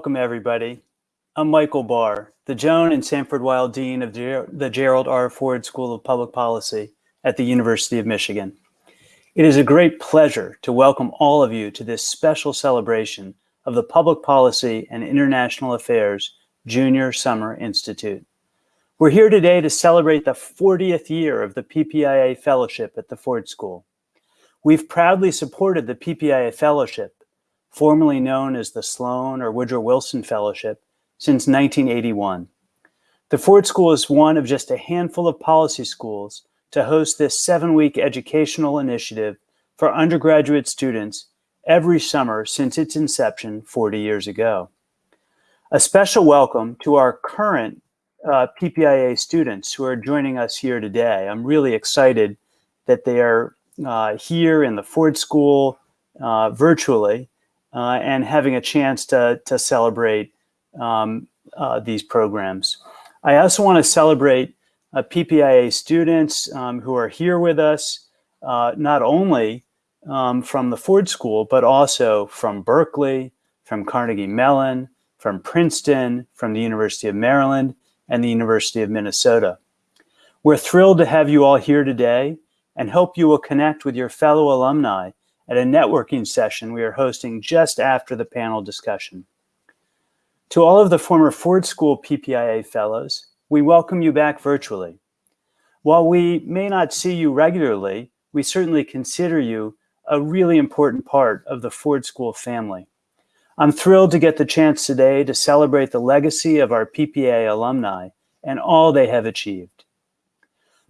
Welcome, everybody. I'm Michael Barr, the Joan and Sanford Weill Dean of the Gerald R. Ford School of Public Policy at the University of Michigan. It is a great pleasure to welcome all of you to this special celebration of the Public Policy and International Affairs Junior Summer Institute. We're here today to celebrate the 40th year of the PPIA Fellowship at the Ford School. We've proudly supported the PPIA Fellowship formerly known as the Sloan or Woodrow Wilson Fellowship, since 1981. The Ford School is one of just a handful of policy schools to host this seven-week educational initiative for undergraduate students every summer since its inception 40 years ago. A special welcome to our current uh, PPIA students who are joining us here today. I'm really excited that they are uh, here in the Ford School uh, virtually uh, and having a chance to, to celebrate um, uh, these programs. I also want to celebrate uh, PPIA students um, who are here with us, uh, not only um, from the Ford School, but also from Berkeley, from Carnegie Mellon, from Princeton, from the University of Maryland, and the University of Minnesota. We're thrilled to have you all here today and hope you will connect with your fellow alumni at a networking session we are hosting just after the panel discussion. To all of the former Ford School PPIA fellows, we welcome you back virtually. While we may not see you regularly, we certainly consider you a really important part of the Ford School family. I'm thrilled to get the chance today to celebrate the legacy of our PPA alumni and all they have achieved.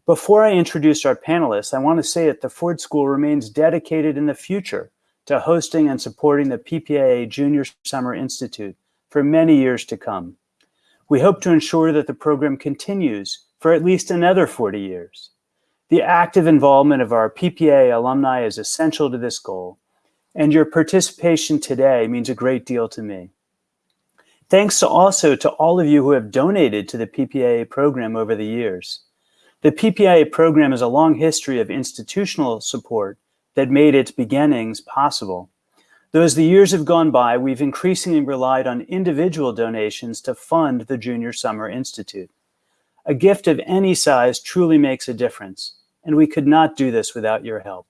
Before I introduce our panelists, I want to say that the Ford School remains dedicated in the future to hosting and supporting the PPIA Junior Summer Institute for many years to come. We hope to ensure that the program continues for at least another 40 years. The active involvement of our PPA alumni is essential to this goal, and your participation today means a great deal to me. Thanks also to all of you who have donated to the PPA program over the years. The PPIA program has a long history of institutional support that made its beginnings possible. Though as the years have gone by, we've increasingly relied on individual donations to fund the Junior Summer Institute. A gift of any size truly makes a difference, and we could not do this without your help.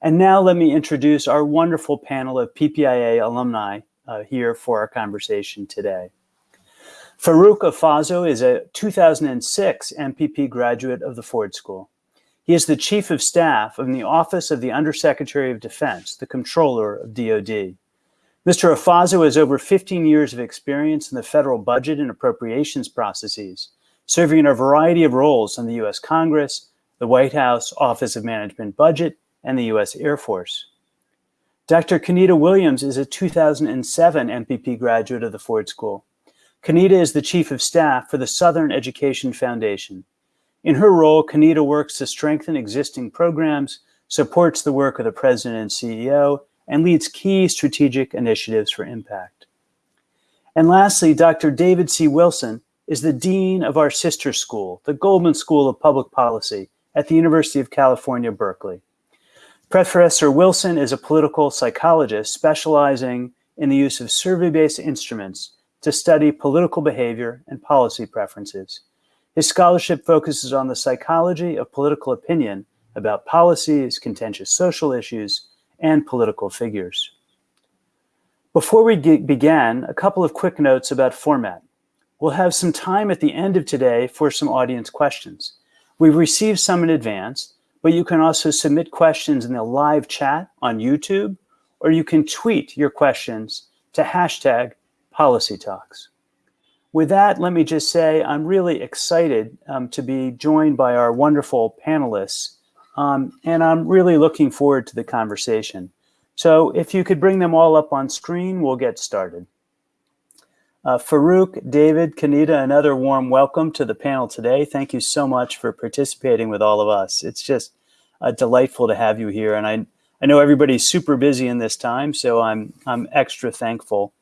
And now let me introduce our wonderful panel of PPIA alumni uh, here for our conversation today. Farouk Afazo is a 2006 MPP graduate of the Ford School. He is the Chief of Staff in the Office of the Undersecretary of Defense, the Controller of DoD. Mr. Afazo has over 15 years of experience in the federal budget and appropriations processes, serving in a variety of roles in the U.S. Congress, the White House Office of Management Budget, and the U.S. Air Force. Dr. Kenita Williams is a 2007 MPP graduate of the Ford School. Kenita is the Chief of Staff for the Southern Education Foundation. In her role, Kenita works to strengthen existing programs, supports the work of the President and CEO, and leads key strategic initiatives for impact. And lastly, Dr. David C. Wilson is the Dean of our sister school, the Goldman School of Public Policy at the University of California, Berkeley. Professor Wilson is a political psychologist specializing in the use of survey-based instruments to study political behavior and policy preferences. His scholarship focuses on the psychology of political opinion about policies, contentious social issues, and political figures. Before we begin, a couple of quick notes about format. We'll have some time at the end of today for some audience questions. We've received some in advance, but you can also submit questions in the live chat on YouTube, or you can tweet your questions to hashtag policy talks. With that, let me just say I'm really excited um, to be joined by our wonderful panelists, um, and I'm really looking forward to the conversation. So if you could bring them all up on screen, we'll get started. Uh, Farouk, David, Kenita, another warm welcome to the panel today. Thank you so much for participating with all of us. It's just uh, delightful to have you here. And I, I know everybody's super busy in this time, so I'm, I'm extra thankful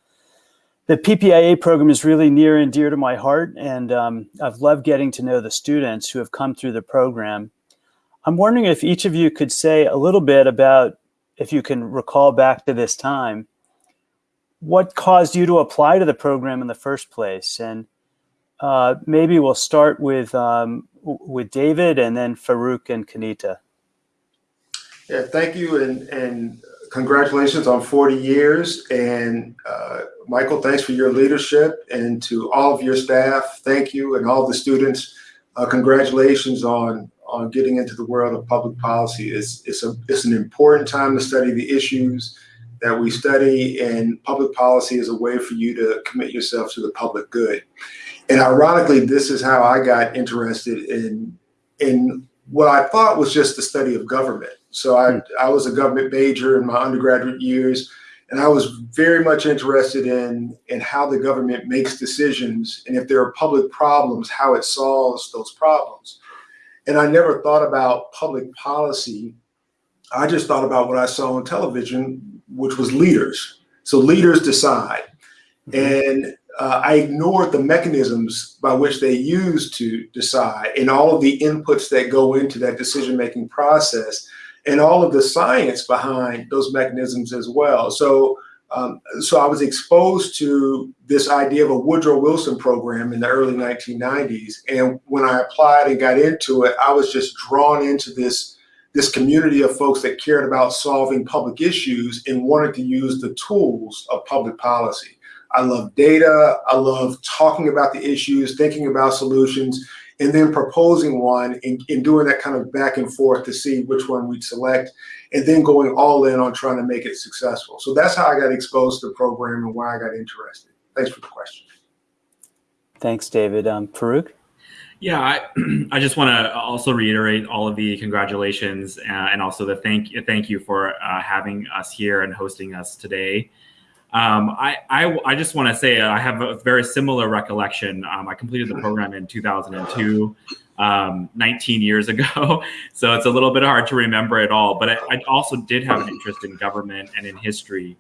the PPIA program is really near and dear to my heart, and um, I've loved getting to know the students who have come through the program. I'm wondering if each of you could say a little bit about, if you can recall back to this time, what caused you to apply to the program in the first place? And uh, maybe we'll start with um, with David and then Farouk and Kenita. Yeah, thank you, and and congratulations on 40 years. And uh, Michael, thanks for your leadership, and to all of your staff, thank you, and all the students, uh, congratulations on on getting into the world of public policy. It's it's a it's an important time to study the issues that we study, and public policy is a way for you to commit yourself to the public good. And ironically, this is how I got interested in in what I thought was just the study of government. So I, hmm. I was a government major in my undergraduate years, and I was very much interested in in how the government makes decisions and if there are public problems, how it solves those problems. And I never thought about public policy. I just thought about what I saw on television, which was leaders. So leaders decide. Mm-hmm. And uh, I ignored the mechanisms by which they use to decide and all of the inputs that go into that decision making process and all of the science behind those mechanisms as well. So, um, so I was exposed to this idea of a Woodrow Wilson program in the early 1990s. And when I applied and got into it, I was just drawn into this this community of folks that cared about solving public issues and wanted to use the tools of public policy. I love data. I love talking about the issues, thinking about solutions, and then proposing one and, and, doing that kind of back and forth to see which one we'd select, and then going all in on trying to make it successful. So that's how I got exposed to the program and why I got interested. Thanks for the question. Thanks, David. Um, Farouk? Yeah, I, I just want to also reiterate all of the congratulations uh, and also the thank thank you for uh, having us here and hosting us today. Um, I, I, I, just want to say I have a very similar recollection. Um, I completed the program in 2002, um, 19 years ago. So it's a little bit hard to remember it all. But I, I also did have an interest in government and in history.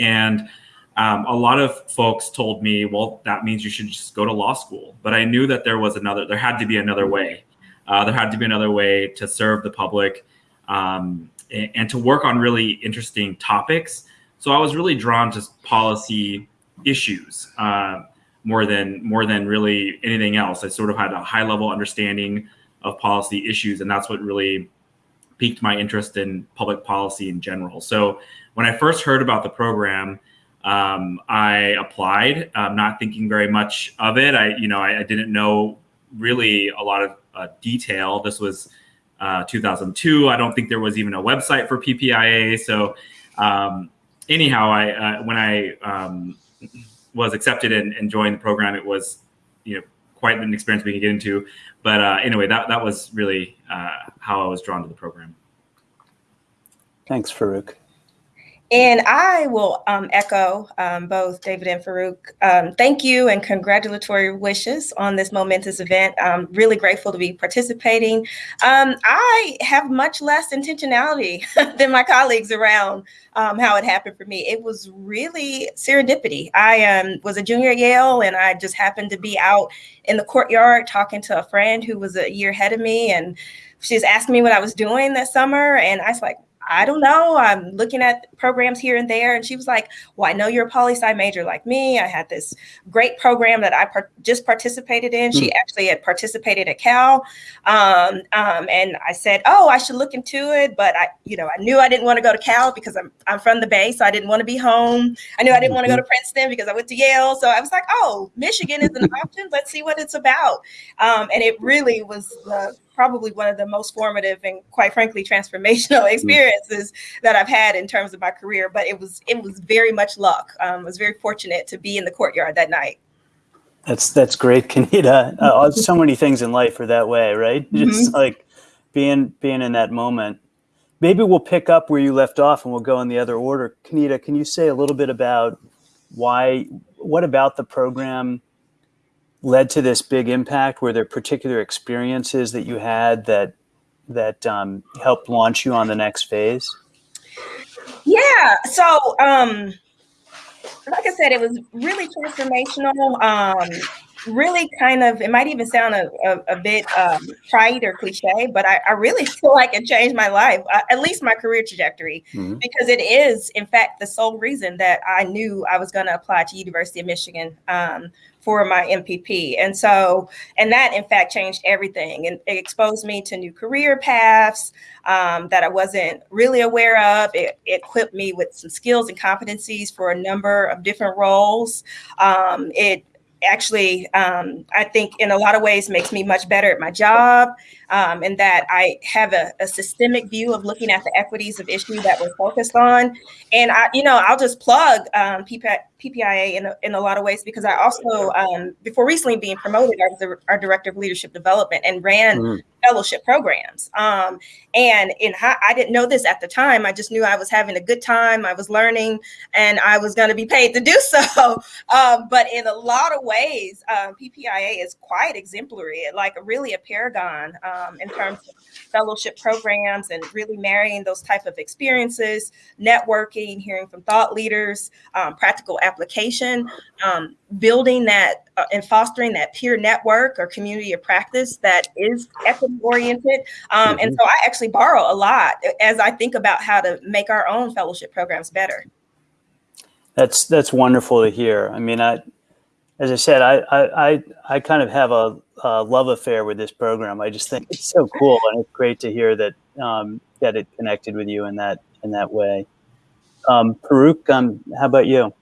And um, a lot of folks told me, well, that means you should just go to law school. But I knew that there was another, there had to be another way. Uh, there had to be another way to serve the public um, and, and to work on really interesting topics so I was really drawn to policy issues uh, more than more than really anything else. I sort of had a high level understanding of policy issues, and that's what really piqued my interest in public policy in general. So when I first heard about the program, um, I applied, um, not thinking very much of it. I, you know, I, I didn't know really a lot of uh, detail. This was uh, 2002. I don't think there was even a website for PPIA. So um, anyhow, I uh, when I um, was accepted and, and, joined the program, it was you know quite an experience we could get into. But uh, anyway, that that was really uh, how I was drawn to the program. Thanks, Farouk. And I will um, echo um, both David and Farouk. Um, thank you and congratulatory wishes on this momentous event. I'm really grateful to be participating. Um, I have much less intentionality than my colleagues around um, how it happened for me. It was really serendipity. I um, was a junior at Yale and I just happened to be out in the courtyard talking to a friend who was a year ahead of me. And she's asking me what I was doing that summer. And I was like, I don't know. I'm looking at programs here and there. And she was like, Well, I know you're a poli sci major like me. I had this great program that I par- just participated in. Mm. She hmm. actually had participated at Cal. Um, um, and I said, Oh, I should look into it. But I, you know, I knew I didn't want to go to Cal because I'm, I'm from the Bay. So I didn't want to be home. I knew I didn't want to go to mm-hmm. Princeton because I went to Yale. So I was like, Oh, Michigan is an option. Let's see what it's about. Um, and it really was the probably one of the most formative and quite frankly transformational mm. experiences that I've had in terms of my career. But it was it was very much luck. Um, I was very fortunate to be in the courtyard that night. That's that's great, Kenita. Uh, so many things in life are that way, right? Mm-hmm. Just like being being in that moment. Maybe we'll pick up where you left off, and we'll go in the other order. Kenita, can you say a little bit about why? What about the program? Led to this big impact? Were there particular experiences that you had that that um, helped launch you on the next phase? Yeah. So, um, like I said, it was really transformational. Um, really kind of, it might even sound a, a, a bit um, trite or cliche, but I, I, really feel like it changed my life, uh, at least my career trajectory, mm-hmm. because it is, in fact, the sole reason that I knew I was going to apply to University of Michigan um, for my MPP. And so, and that in fact changed everything and it exposed me to new career paths um, that I wasn't really aware of. It, it, equipped me with some skills and competencies for a number of different roles. Um, it actually, um, I think in a lot of ways makes me much better at my job um, and that I have a, a, systemic view of looking at the equities of issues that we're focused on. And I, you know, I'll just plug um, PPIA in a, in a lot of ways because I also, um, before recently being promoted, I was the, our director of leadership development and ran mm-hmm. fellowship programs. Um, and in I didn't know this at the time. I just knew I was having a good time. I was learning, and I was going to be paid to do so. Um, but in a lot of ways, um, PPIA is quite exemplary, like really a paragon um, in terms of fellowship programs and really marrying those type of experiences, networking, hearing from thought leaders, um, practical application, um, building that uh, and fostering that peer network or community of practice that is equity oriented. Um, and mm-hmm. so I actually borrow a lot as I think about how to make our own fellowship programs better. That's that's wonderful to hear. I mean, I, as I said, I I I kind of have a, a love affair with this program. I just think it's so cool, and it's great to hear that um, that it connected with you in that in that way. Um, um, how about you?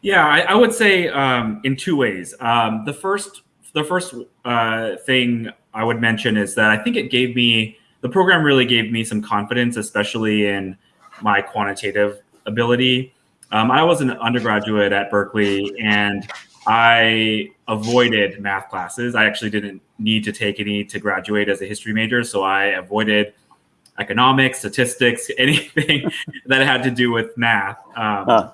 Yeah, I, I would say um, in two ways. Um, the first, the first uh, thing I would mention is that I think it gave me the program really gave me some confidence, especially in my quantitative ability. Um, I was an undergraduate at Berkeley, and I avoided math classes. I actually didn't need to take any to graduate as a history major, so I avoided economics, statistics, anything that had to do with math. Um, huh.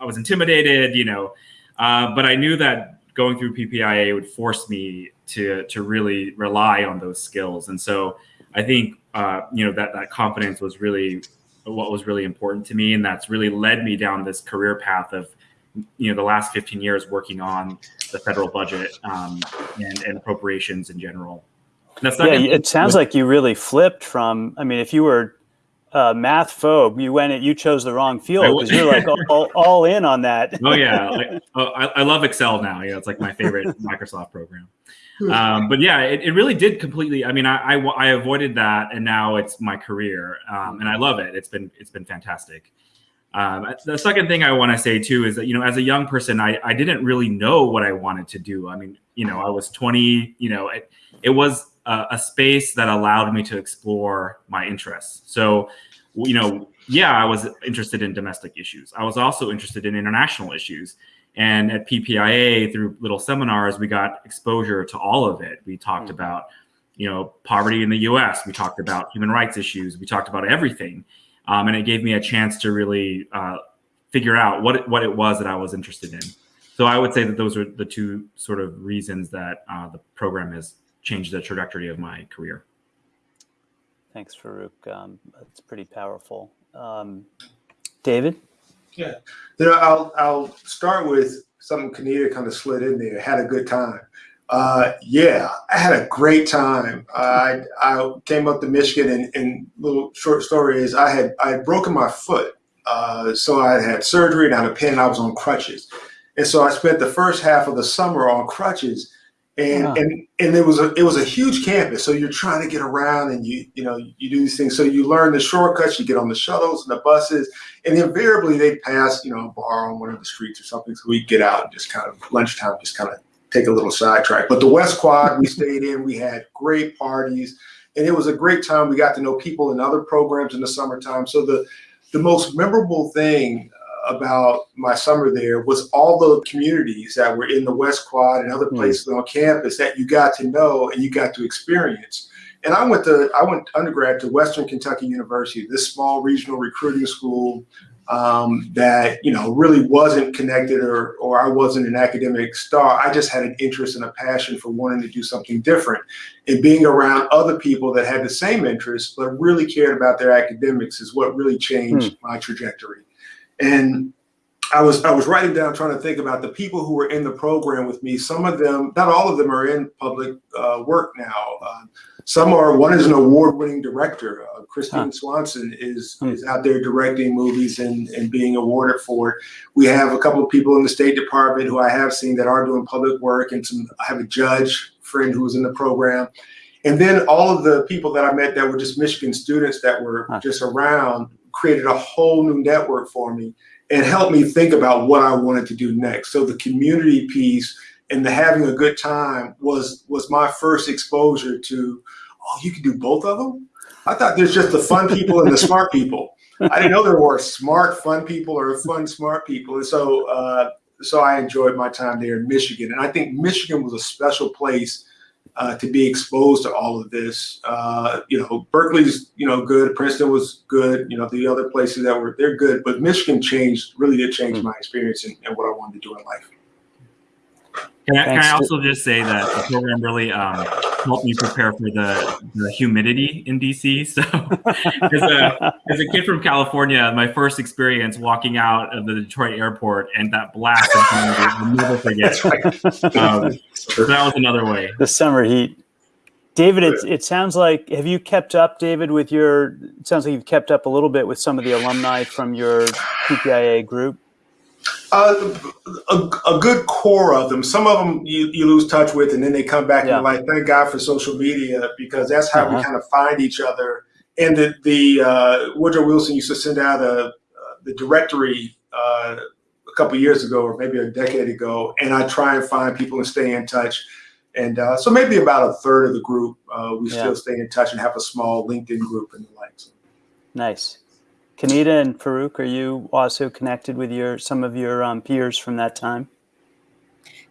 I was intimidated, you know, uh, but I knew that going through PPIA would force me to to really rely on those skills, and so I think uh, you know that that confidence was really what was really important to me, and that's really led me down this career path of you know the last 15 years working on the federal budget um, and, and appropriations in general. yeah, it sounds like you really flipped from. I mean, if you were uh, math phobe, you went you chose the wrong field because you're like all, all, in on that. oh yeah, like, oh, I, I, love Excel now. Yeah, it's like my favorite Microsoft program. Um, but yeah, it, it really did completely. I mean, I, I, I avoided that, and now it's my career, um, and I love it. It's been it's been fantastic. Um, the second thing I want to say too is that you know, as a young person, I I didn't really know what I wanted to do. I mean, you know, I was 20. You know, it, it was a, a space that allowed me to explore my interests. So, you know, yeah, I was interested in domestic issues. I was also interested in international issues. And at PPIA, through little seminars, we got exposure to all of it. We talked mm-hmm. about, you know, poverty in the U.S. We talked about human rights issues. We talked about everything, um, and it gave me a chance to really uh, figure out what it, what it was that I was interested in. So I would say that those are the two sort of reasons that uh, the program has changed the trajectory of my career. Thanks, Farouk. Um, that's pretty powerful. Um, David? Yeah, you know, I'll, I'll start with something Kenita kind of slid in there. Had a good time. Uh, yeah, I had a great time. I I came up to Michigan, and, and little short story is I had I had broken my foot, uh, so I had surgery and I had a pin. I was on crutches, and so I spent the first half of the summer on crutches and wow. and and it was a it was a huge campus so you're trying to get around and you you know you do these things so you learn the shortcuts you get on the shuttles and the buses and invariably they pass you know a bar on one of the streets or something so we get out and just kind of lunchtime just kind of take a little sidetrack but the west quad we stayed in we had great parties and it was a great time we got to know people in other programs in the summertime so the the most memorable thing about my summer there was all the communities that were in the West Quad and other hmm. places mm. on campus that you got to know and you got to experience. And I went to I went undergrad to Western Kentucky University, this small regional recruiting school um, that you know really wasn't connected or or I wasn't an academic star. I just had an interest and a passion for wanting to do something different, and being around other people that had the same interests but really cared about their academics is what really changed mm. my trajectory. And I was I was writing down trying to think about the people who were in the program with me. Some of them, not all of them, are in public uh, work now. Uh, some are. One is an award-winning director. Christine huh. Swanson is hmm. is out there directing movies and and being awarded for it. We have a couple of people in the State Department who I have seen that are doing public work, and some. I have a judge friend who was in the program. And then all of the people that I met that were just Michigan students that were huh. just around created a whole new network for me and helped me think about what I wanted to do next. So the community piece and the having a good time was was my first exposure to, oh, you can do both of them. I thought there's just the fun people and the smart people. I didn't know there were smart, fun people or fun, smart people. And so, uh, so I enjoyed my time there in Michigan. And I think Michigan was a special place uh, to be exposed to all of this. Uh, you know, Berkeley's, you know, good. Princeton was good. You know, the other places that were, they're good. But Michigan changed, really did change mm-hmm. my experience and, and what I wanted to do in life. Can I, can I, also just say that the program really um, helped me prepare for the, the humidity in DC. So, as a, as a kid from California, my first experience walking out of the Detroit airport and that blast of humidity, I'll never forget. Um, so that was another way. The summer heat. David, it, it sounds like, have you kept up, David, with your, it sounds like you've kept up a little bit with some of the alumni from your PPIA group? Uh, a, a, good core of them. Some of them you, you lose touch with, and then they come back yeah. and like, thank God for social media because that's how uh-huh. we kind of find each other. And the the uh, Woodrow Wilson used to send out a uh, the directory uh, a couple years ago, or maybe a decade ago, and I try and find people and stay in touch. And uh, so maybe about a third of the group uh, we yeah. still stay in touch and have a small LinkedIn group and the likes. Nice. Kenita and Farouk, are you also connected with your some of your um, peers from that time?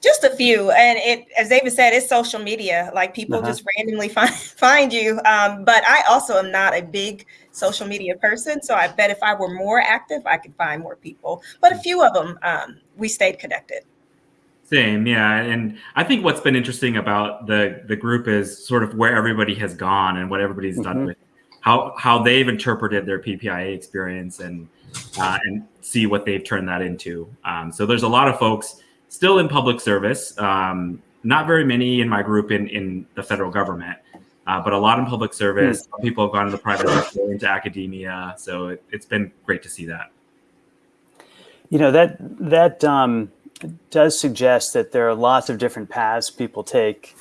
Just a few, and it, as David said, it's social media. Like people uh-huh. just randomly find find you. Um, but I also am not a big social media person, so I bet if I were more active, I could find more people. But a few of them, um, we stayed connected. Same, yeah, and I think what's been interesting about the the group is sort of where everybody has gone and what everybody's mm-hmm. done with how how they've interpreted their PPIA experience and uh, and see what they've turned that into. Um, so there's a lot of folks still in public service. Um, not very many in my group in in the federal government, uh, but a lot in public service. Mm. People have gone to the private sector, into academia. So it, has been great to see that. You know that that um, does suggest that there are lots of different paths people take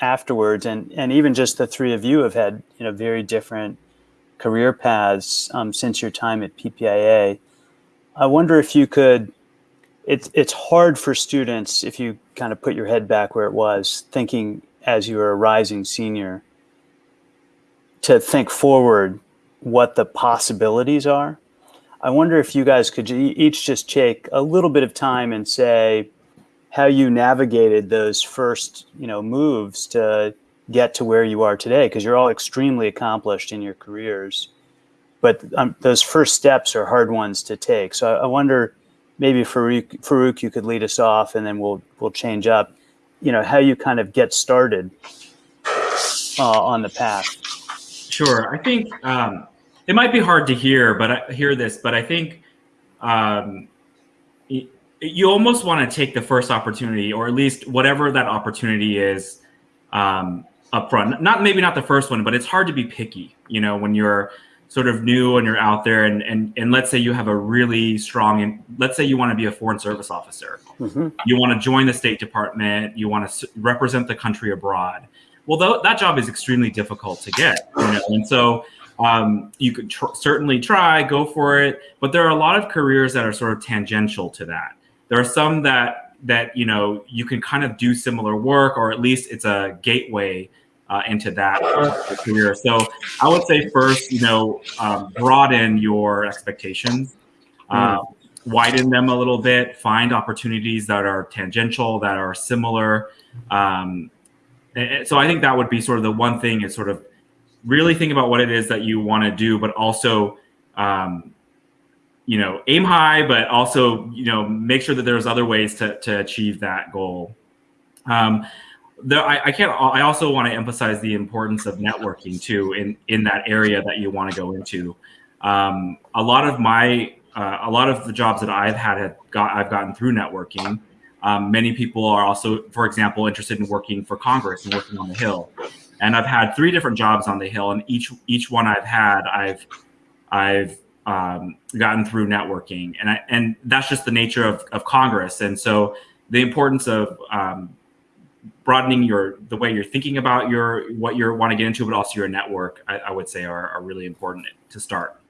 afterwards, and and even just the three of you have had you know very different career paths um, since your time at PPIA. I wonder if you could. It's it's hard for students if you kind of put your head back where it was, thinking as you were a rising senior, to think forward what the possibilities are. I wonder if you guys could each just take a little bit of time and say, how you navigated those first you know moves to get to where you are today because you're all extremely accomplished in your careers. But um, those first steps are hard ones to take. So i, I wonder maybe farouk, farouk you could lead us off and then we'll we'll change up you know how you kind of get started uh, on the path. Sure. I think um, it might be hard to hear but i hear this but i think um, you almost want to take the first opportunity, or at least whatever that opportunity is, um, up front. Not maybe not the first one, but it's hard to be picky. You know, when you're sort of new and you're out there, and and and let's say you have a really strong, and let's say you want to be a foreign service officer, mm-hmm. you want to join the State Department, you want to represent the country abroad. Well, th- that job is extremely difficult to get, you know, and so um, you could tr- certainly try, go for it, but there are a lot of careers that are sort of tangential to that. There are some that that you know you can kind of do similar work, or at least it's a gateway uh, into that career. So I would say first, you know, um, broaden your expectations, uh, mm. widen them a little bit, find opportunities that are tangential, that are similar. Um, so I think that would be sort of the one thing is sort of really think about what it is that you want to do, but also um, you know aim high but also you know make sure that there's other ways to, to achieve that goal um, the, I, I, can't i also want to emphasize the importance of networking too in in that area that you want to go into um, a lot of my uh, a lot of the jobs that I've had have got I've gotten through networking. Um, many people are also, for example, interested in working for Congress and working on the Hill. And I've had three different jobs on the Hill, and each each one I've had, I've I've um, gotten through networking, and I, and that's just the nature of, of Congress. And so the importance of um, broadening your the way you're thinking about your what you want to get into, but also your network, I, I would say are, are really important to start.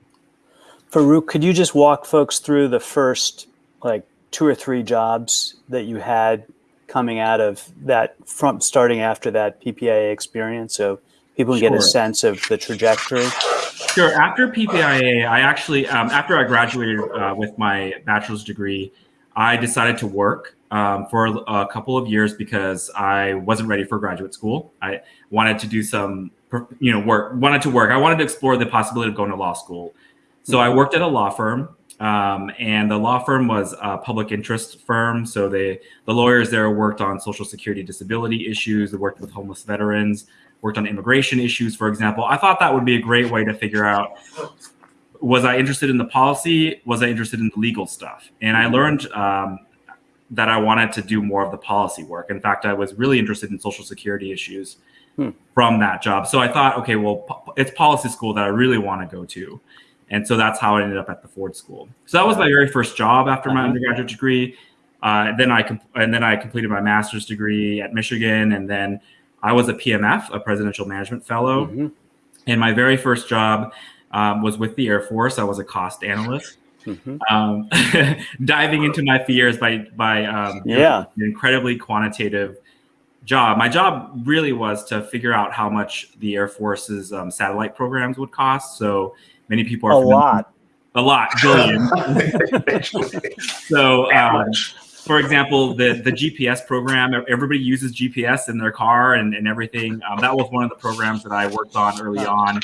Farouk, could you just walk folks through the first like two or three jobs that you had coming out of that from starting after that PPIA experience so people can sure. get a sense of the trajectory? Sure. After PPIA, I actually, um, after I graduated uh, with my bachelor's degree, I decided to work um, for a couple of years because I wasn't ready for graduate school. I wanted to do some, you know, work, wanted to work. I wanted to explore the possibility of going to law school. So I worked at a law firm, um, and the law firm was a public interest firm. So they, the lawyers there worked on social security disability issues. They worked with homeless veterans, worked on immigration issues, for example. I thought that would be a great way to figure out was I interested in the policy? Was I interested in the legal stuff? And I learned um, that I wanted to do more of the policy work. In fact, I was really interested in social security issues hmm. from that job. So I thought, okay, well, it's policy school that I really want to go to. And so that's how I ended up at the Ford School. So that was my very first job after my uh-huh. undergraduate degree. Uh, then I and then I completed my master's degree at Michigan, and then I was a PMF, a Presidential Management Fellow. Mm-hmm. And my very first job um, was with the Air Force. I was a cost analyst. Mm-hmm. Um, diving into my fears by by um, yeah, an incredibly quantitative job. My job really was to figure out how much the Air Force's um, satellite programs would cost. So many people are a lot, a lot, billion. so, um, for example, the the GPS program, everybody uses GPS in their car and, and everything. Um, that was one of the programs that I worked on early on,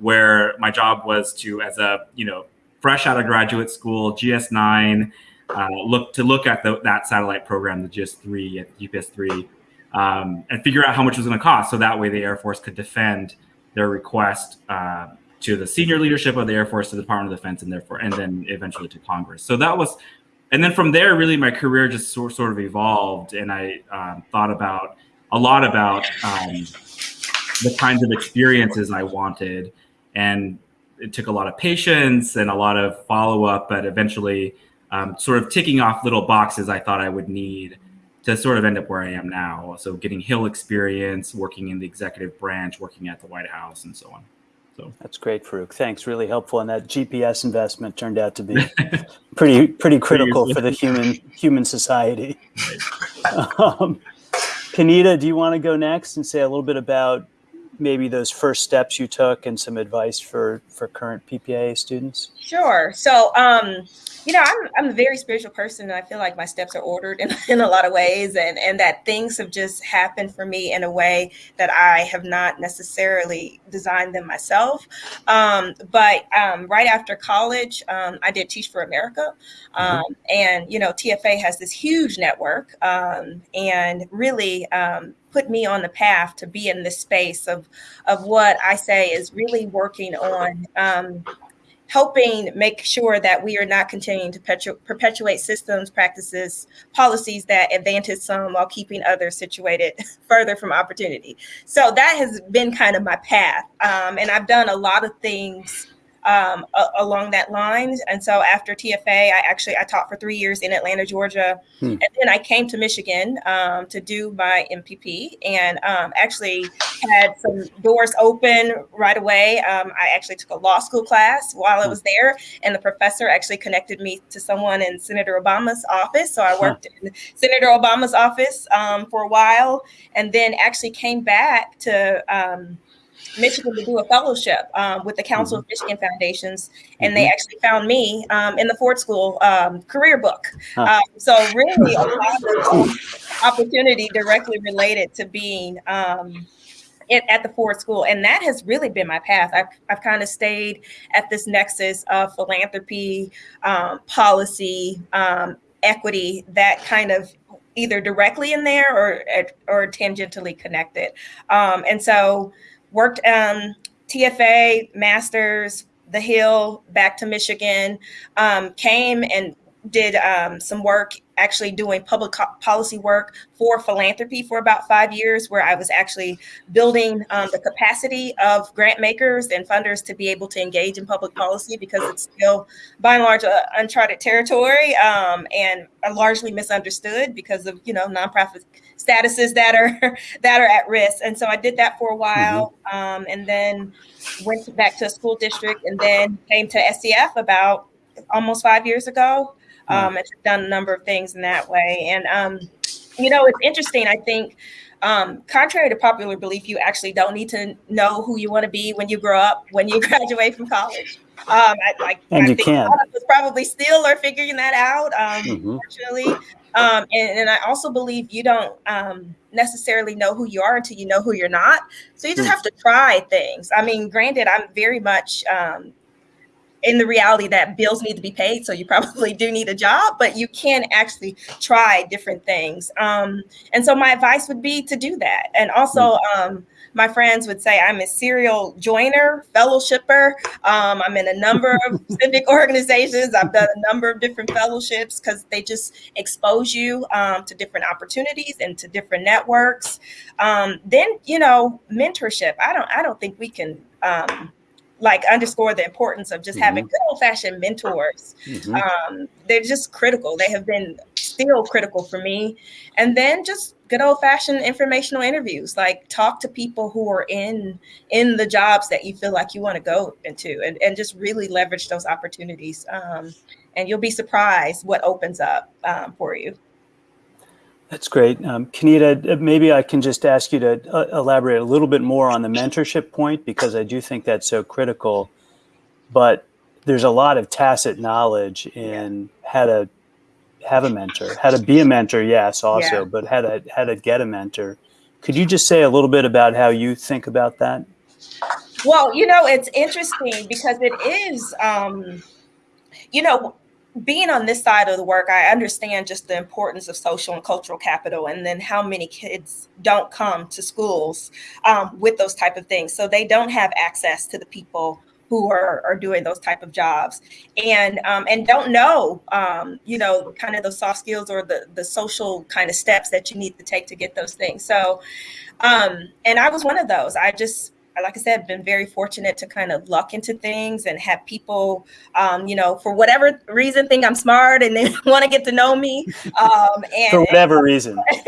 where my job was to, as a you know, fresh out of graduate school, GS9, uh, look to look at the, that satellite program, the GS3, GPS three, um, and figure out how much it was going to cost, so that way the Air Force could defend their request. Uh, to the senior leadership of the Air Force, to the Department of Defense, and therefore, and then eventually to Congress. So that was, and then from there, really, my career just sort sort of evolved, and I um, thought about a lot about um, the kinds of experiences I wanted, and it took a lot of patience and a lot of follow up, but eventually, um, sort of ticking off little boxes I thought I would need to sort of end up where I am now. So getting Hill experience, working in the executive branch, working at the White House, and so on. So that's great, Farouk. Thanks, really helpful. And that GPS investment turned out to be pretty pretty critical for the human human society. um, Kenita, do you want to go next and say a little bit about maybe those first steps you took and some advice for for current PPIA students? Sure. So, um, you know, I'm, I'm a very spiritual person, and I feel like my steps are ordered in, in a lot of ways, and and that things have just happened for me in a way that I have not necessarily designed them myself. Um, but um, right after college, um, I did Teach for America, mm-hmm. Um, and you know, TFA has this huge network, um, and really um, put me on the path to be in this space of of what I say is really working on um, helping make sure that we are not continuing to perpetu- perpetuate systems, practices, policies that advantage some while keeping others situated further from opportunity. So that has been kind of my path, um, and I've done a lot of things um, along that line. And so after TFA, I actually I taught for three years in Atlanta, Georgia, hmm. and then I came to Michigan um, to do my MPP, and um, actually had some doors open right away. Um, I actually took a law school class while I hmm. was there, and the professor actually connected me to someone in Senator Obama's office. So I worked in Senator Obama's office um, for a while, and then actually came back to um, Michigan to do a fellowship um, with the Council mm-hmm. of Michigan Foundations, and mm-hmm. they actually found me um, in the Ford School um, career book. Huh. Um, so really, a lot of opportunity directly related to being. Um, at the Ford School, and that has really been my path. I've, I've kind of stayed at this nexus of philanthropy, um, policy, equity, that kind of either directly in there or or tangentially connected. Um, and so worked um, TFA, masters, the Hill back to Michigan, um, came and did um, some work actually doing public policy work for philanthropy for about five years, where I was actually building um, the capacity of grant makers and funders to be able to engage in public policy because it's still, by and large, uh, uncharted territory um, and largely misunderstood because of you know nonprofit statuses that are that are at risk. And so I did that for a while, mm-hmm. and then went back to a school district, and then came to SEF about almost five years ago um, and done a number of things in that way. And um, you know, it's interesting. I think, um, contrary to popular belief, you actually don't need to know who you want to be when you grow up, when you graduate from college. Um, I, like, and I you can. probably still are figuring that out. Um, mm-hmm. Unfortunately. Um, and, and, I also believe you don't um, necessarily know who you are until you know who you're not. So you just mm. have to try things. I mean, granted, I'm very much um, in the reality that bills need to be paid, so you probably do need a job, but you can actually try different things. Um, and so my advice would be to do that. And also, hmm. um, my friends would say I'm a serial joiner, fellowshipper. Um, I'm in a number of civic organizations. I've done a number of different fellowships because they just expose you um, to different opportunities and to different networks. Um, then, you know, mentorship. I don't. I don't think we can um, like underscore the importance of just mm-hmm. having good old fashioned mentors. Mm-hmm. Um, they're just critical. They have been still critical for me. And then just good old fashioned informational interviews, like talk to people who are in in the jobs that you feel like you want to go into, and, and just really leverage those opportunities. Um, and you'll be surprised what opens up um, for you. That's great. Um, Kenita, maybe I can just ask you to uh, elaborate a little bit more on the mentorship point because I do think that's so critical. But there's a lot of tacit knowledge in how to have a mentor, how to be a mentor, yes, also, yeah. but how to how to get a mentor. Could you just say a little bit about how you think about that? Well, you know, it's interesting because it is, um, you know, being on this side of the work, I understand just the importance of social and cultural capital, and then how many kids don't come to schools um, with those type of things, so they don't have access to the people who are, are doing those type of jobs. And um, and don't know um, you know kind of those soft skills or the the social kind of steps that you need to take to get those things. So um, and i was one of those. I just like I said, been very fortunate to kind of luck into things and have people, um, you know, for whatever reason, think I'm smart and they want to get to know me. Um, and for whatever and, reason.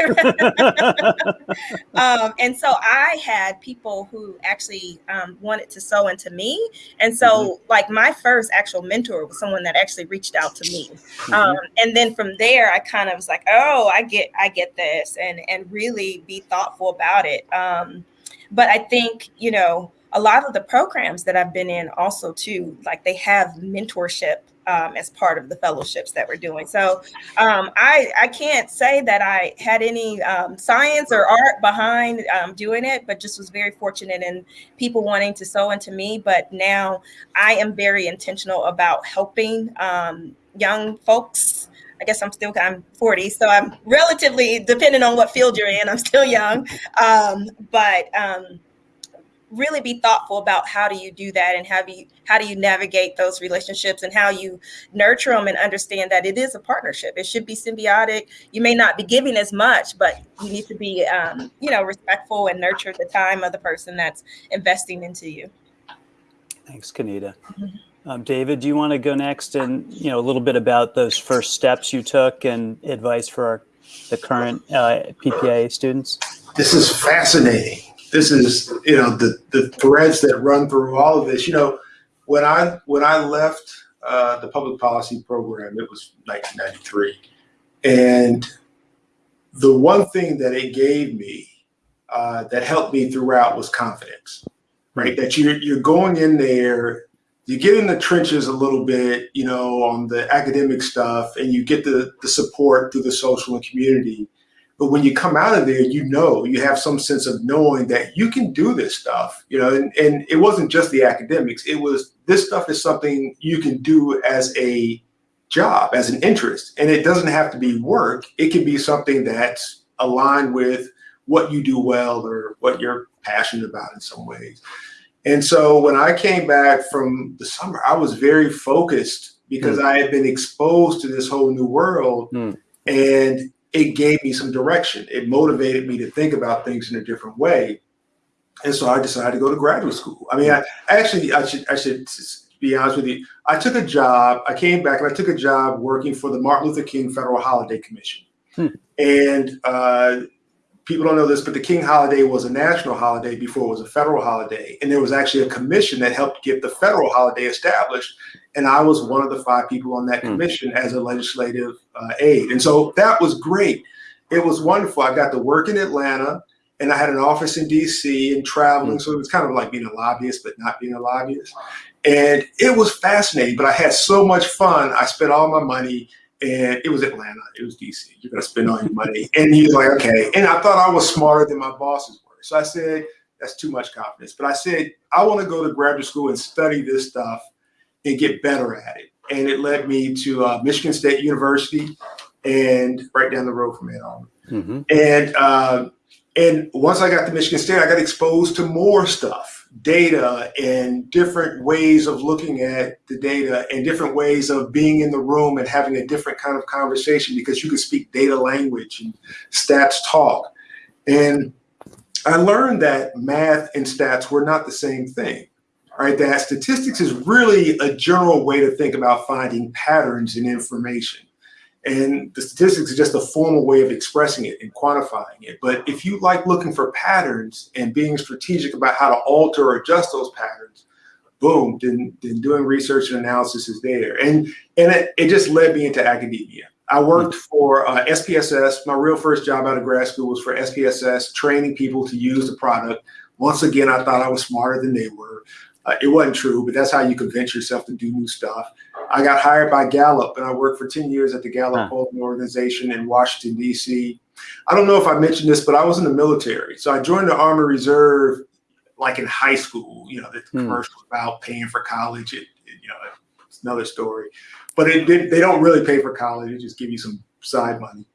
um, and so I had people who actually um, wanted to sew into me. And so, mm-hmm. like, my first actual mentor was someone that actually reached out to me. Mm-hmm. Um, and then from there, I kind of was like, oh, I get, I get this, and and really be thoughtful about it. Um, but I think, you know, a lot of the programs that I've been in also too, like they have mentorship um, as part of the fellowships that we're doing. So um, I, I can't say that I had any um, science or art behind um, doing it, but just was very fortunate in people wanting to sew into me. But now I am very intentional about helping um, young folks I guess I'm still I'm 40, so I'm relatively depending on what field you're in. I'm still young, um, but um, really be thoughtful about how do you do that and how do you how do you navigate those relationships and how you nurture them and understand that it is a partnership. It should be symbiotic. You may not be giving as much, but you need to be um, you know respectful and nurture the time of the person that's investing into you. Thanks, Kenita. Mm-hmm. Um, David, do you want to go next and you know a little bit about those first steps you took and advice for our, the current uh, PPA students? This is fascinating. This is you know the the threads that run through all of this. You know, when I when I left uh, the public policy program, it was 1993, and the one thing that it gave me uh, that helped me throughout was confidence. Right, that you're you're going in there you get in the trenches a little bit, you know, on the academic stuff, and you get the, the support through the social and community. But when you come out of there, you know, you have some sense of knowing that you can do this stuff, you know, and, and it wasn't just the academics. It was this stuff is something you can do as a job, as an interest. And it doesn't have to be work. It can be something that's aligned with what you do well or what you're passionate about in some ways. And so when I came back from the summer, I was very focused because I had been exposed to this whole new world Mm. and it gave me some direction. It motivated me to think about things in a different way. And so I decided to go to graduate school. I mean, I actually, I should, I should be honest with you. I took a job, I came back and I took a job working for the Martin Luther King Federal Holiday Commission. Hmm. And uh, people don't know this, but the King holiday was a national holiday before it was a federal holiday. And there was actually a commission that helped get the federal holiday established. And I was one of the five people on that Hmm. commission as a legislative uh, aide. And so that was great. It was wonderful. I got to work in Atlanta and I had an office in DC and traveling. So it was kind of like being a lobbyist, but not being a lobbyist. And it was fascinating, but I had so much fun. I spent all my money and it was Atlanta, it was DC. You're gonna spend all your money. And he's like, okay. And I thought I was smarter than my bosses were. So I said, that's too much confidence. But I said, I want to go to graduate school and study this stuff and get better at it. And it led me to uh, Michigan State University and right down the road from Ann Arbor. Mhm. And uh, and once I got to Michigan State, I got exposed to more stuff, data, and different ways of looking at the data, and different ways of being in the room and having a different kind of conversation because you can speak data language and stats talk. And I learned that math and stats were not the same thing. Right, that statistics is really a general way to think about finding patterns in information. And the statistics is just a formal way of expressing it and quantifying it. But if you like looking for patterns and being strategic about how to alter or adjust those patterns, boom, then, then doing research and analysis is there. And, and it, it just led me into academia. I worked for uh, SPSS. My real first job out of grad school was for SPSS, training people to use the product. Once again, I thought I was smarter than they were. Uh, it wasn't true, but that's how you convince yourself to do new stuff. I got hired by Gallup, and I worked for 10 years at the Gallup Huh. polling organization in Washington, D.C. I don't know if I mentioned this, but I was in the military. So I joined the Army Reserve like in high school. You know, the Hmm. commercial about paying for college. It, it- you know, it's another story. But it, they don't really pay for college. They just give you some side money.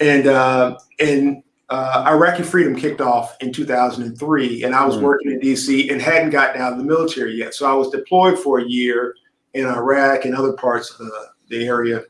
And uh, and uh, Iraqi freedom kicked off in 2003, and I was Hmm. working in D.C. and hadn't gotten out of the military yet. So I was deployed for a year in Iraq and other parts of the, the area,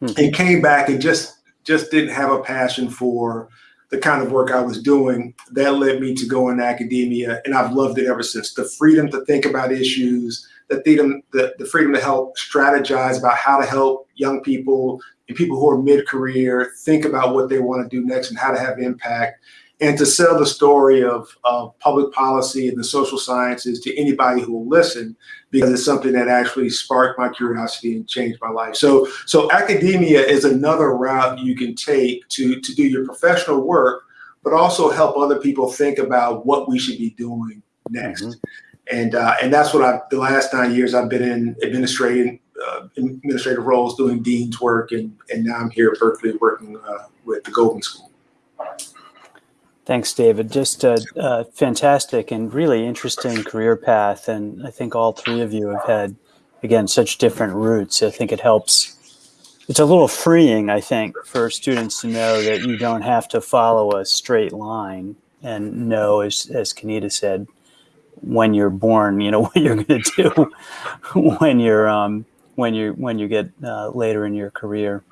Hmm. and came back and just just didn't have a passion for the kind of work I was doing. That led me to go into academia, and I've loved it ever since. The freedom to think about issues, the freedom, the, the freedom to help strategize about how to help young people and people who are mid-career think about what they want to do next and how to have impact. And to sell the story of, of public policy and the social sciences to anybody who will listen because it's something that actually sparked my curiosity and changed my life. So so academia is another route you can take to to do your professional work but also help other people think about what we should be doing next. Mhm. and uh, and that's what I've, the last nine years I've been in administrating uh, administrative roles doing dean's work and and now I'm here at Berkeley working uh, with the Goldman School. Thanks, David. Just a, a fantastic and really interesting career path. And I think all three of you have had, again, such different routes. I think it helps. It's a little freeing, I think, for students to know that you don't have to follow a straight line and know, as, as Kenita said, when you're born, you know what you're going to do when you're um, when you when you get uh, later in your career.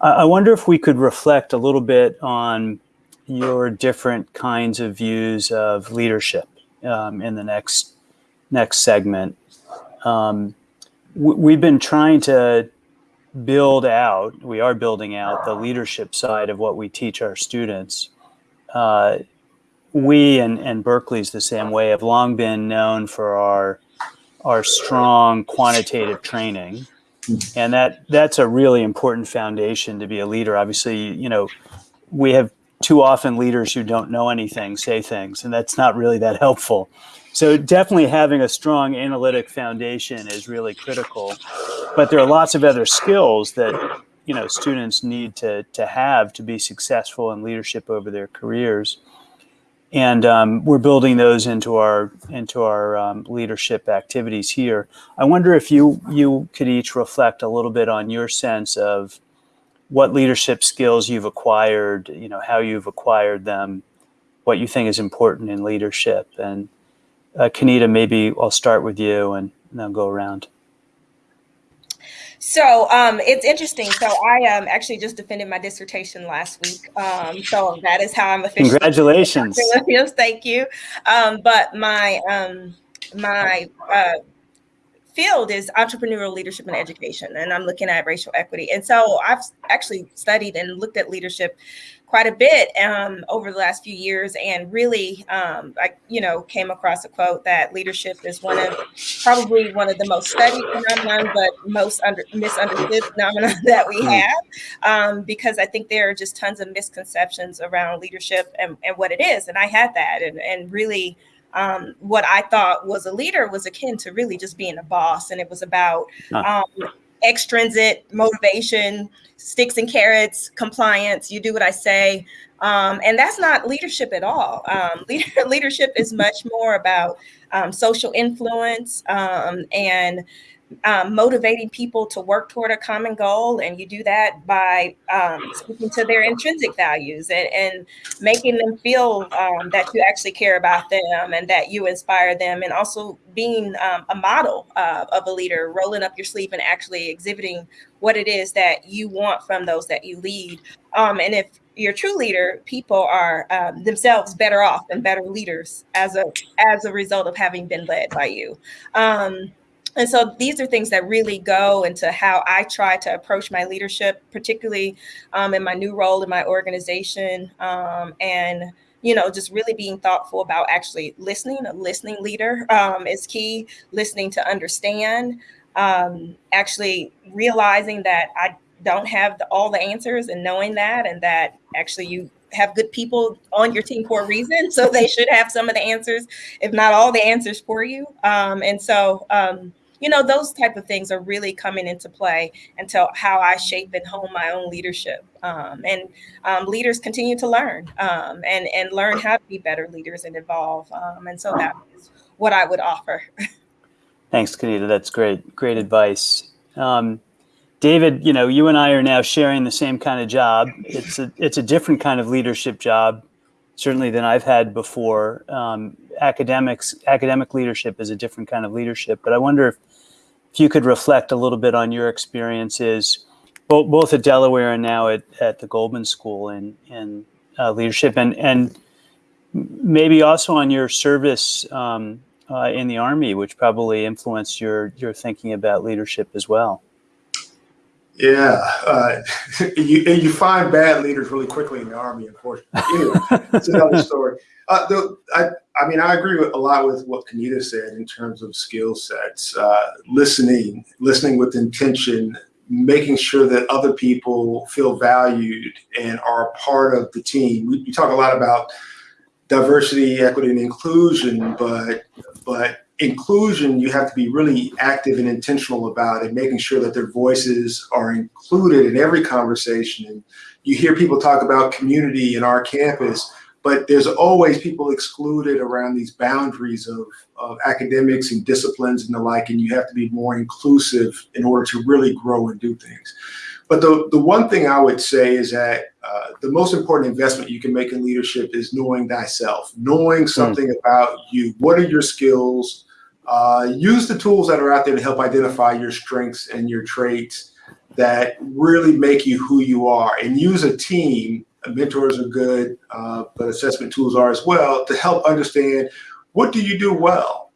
I, I wonder if we could reflect a little bit on your different kinds of views of leadership um, in the next next segment. Um, we've been trying to build out. We are building out the leadership side of what we teach our students. Uh, we and, and Berkeley's the same way have long been known for our our strong quantitative training, and that that's a really important foundation to be a leader. Obviously, you know, we have too often leaders who don't know anything say things, and that's not really that helpful. So definitely having a strong analytic foundation is really critical. But there are lots of other skills that you know students need to to have to be successful in leadership over their careers. And um, we're building those into our into our um, leadership activities here. I wonder if you you could each reflect a little bit on your sense of what leadership skills you've acquired, you know, how you've acquired them, what you think is important in leadership, and uh, Kenita, maybe I'll start with you and then I'll go around. So um, it's interesting. So I um, actually just defended my dissertation last week. Um, so that is how I'm officially. Congratulations! Williams, thank you. Um, but my um, my uh, field is entrepreneurial leadership and education, and I'm looking at racial equity. And so I've actually studied and looked at leadership quite a bit um, over the last few years, and really, um, I you know came across a quote that leadership is one of probably one of the most studied phenomenon, but most under, misunderstood phenomenon that we have, um, because I think there are just tons of misconceptions around leadership and, and what it is, and I had that, and and really um, what I thought was a leader was akin to really just being a boss. And it was about um, extrinsic motivation, sticks and carrots, compliance. You do what I say. Um, and that's not leadership at all. Um, leader, leadership is much more about um, social influence um, and um, motivating people to work toward a common goal. And you do that by um, speaking to their intrinsic values and, and making them feel um, that you actually care about them and that you inspire them. And also being um, a model uh, of a leader, rolling up your sleeve and actually exhibiting what it is that you want from those that you lead. Um, and if you're a true leader, people are um, themselves better off and better leaders as a as a result of having been led by you. Um, and so these are things that really go into how I try to approach my leadership, particularly um, in my new role in my organization. Um, and, you know, just really being thoughtful about actually listening. A listening leader um, is key, listening to understand, um, actually realizing that I don't have the, all the answers and knowing that, and that actually you have good people on your team for a reason. So they should have some of the answers, if not all the answers for you. Um, and so, um, you know, those type of things are really coming into play into how I shape and hone my own leadership. Um, and um, leaders continue to learn um, and, and learn how to be better leaders and evolve. Um, and so that is what I would offer. Thanks, Kenita. That's great. Great advice. Um, David, you know, you and I are now sharing the same kind of job. It's a, it's a different kind of leadership job, certainly than I've had before. Um, academics, academic leadership is a different kind of leadership, but I wonder if if you could reflect a little bit on your experiences, both, both at Delaware and now at, at the Goldman School in, in uh, leadership, and, and maybe also on your service um, uh, in the Army, which probably influenced your, your thinking about leadership as well. Yeah, uh, you you find bad leaders really quickly in the army, unfortunately. Anyway, it's another story. Uh, the, I, I mean, I agree with a lot with what Kenita said in terms of skill sets, uh, listening, listening with intention, making sure that other people feel valued and are a part of the team. We, we talk a lot about diversity, equity, and inclusion, but but inclusion, you have to be really active and intentional about it, making sure that their voices are included in every conversation. And you hear people talk about community in our campus, but there's always people excluded around these boundaries of, of academics and disciplines and the like, and you have to be more inclusive in order to really grow and do things. But the, the one thing I would say is that uh, the most important investment you can make in leadership is knowing thyself, knowing something mm. about you. What are your skills? Uh, use the tools that are out there to help identify your strengths and your traits that really make you who you are and use a team. Mentors are good uh, but assessment tools are as well to help understand what do you do well?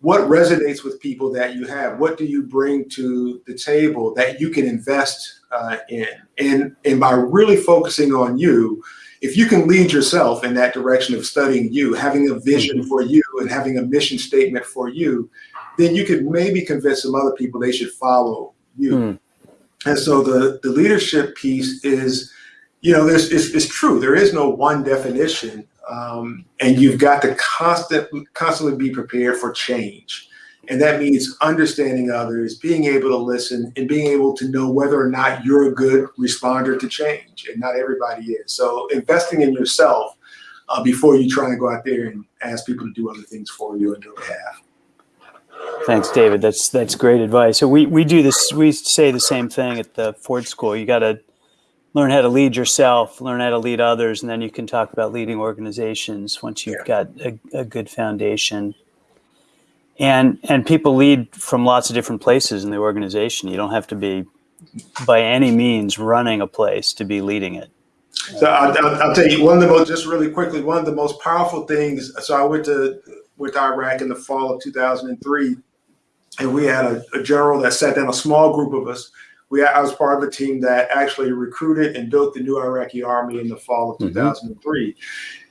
What resonates with people that you have? What do you bring to the table that you can invest uh, in? And and by really focusing on you if you can lead yourself in that direction of studying you, having a vision mm-hmm. for you and having a mission statement for you, then you could maybe convince some other people they should follow you. Mm. And so the, the leadership piece is, you know, there's, it's, it's true. There is no one definition. Um, and you've got to constant, constantly be prepared for change. And that means understanding others, being able to listen, and being able to know whether or not you're a good responder to change. And not everybody is. So investing in yourself uh, before you try and go out there and ask people to do other things for you on your behalf. Thanks, David. That's that's great advice. So we we do this. We say the same thing at the Ford School. You got to learn how to lead yourself, learn how to lead others, and then you can talk about leading organizations once you've yeah. got a, a good foundation. and and people lead from lots of different places in the organization. You don't have to be by any means running a place to be leading it. So I'll, I'll, I'll tell you one of the most, just really quickly, one of the most powerful things. So I went to went to Iraq in the fall of 2003, and we had a, a general that sat down a small group of us. We I was part of a team that actually recruited and built the new Iraqi army in the fall of Mhm. 2003.